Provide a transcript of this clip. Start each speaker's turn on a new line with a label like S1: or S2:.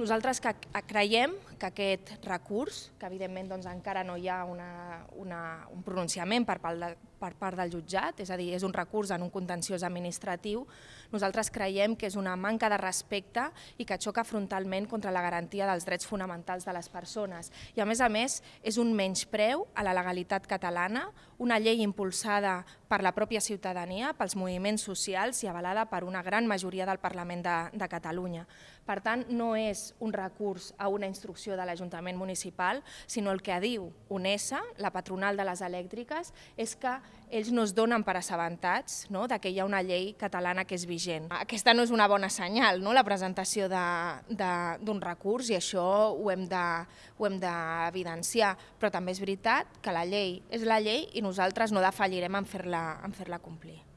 S1: Nosaltres que creiem que aquest recurs, que evidentment doncs, encara no hi ha una, una, un pronunciament per part, de, per part del jutjat, és a dir, és un recurs en un contenciós administratiu, nosaltres creiem que és una manca de respecte i que xoca frontalment contra la garantia dels drets fonamentals de les persones. I a més a més és un menyspreu a la legalitat catalana, una llei impulsada per la pròpia ciutadania, pels moviments socials i avalada per una gran majoria del Parlament de, de Catalunya. Per tant, no és un recurs a una instrucció de l'Ajuntament municipal, sinó el que diu UNESA, la patronal de les elèctriques, és que ells no es donen per assabentats no? de que hi ha una llei catalana que és vigent. Aquesta no és una bona senyal, no? la presentació d'un recurs, i això ho hem d'evidenciar, de, però també és veritat que la llei és la llei i nosaltres no defallirem en fer-la fer complir.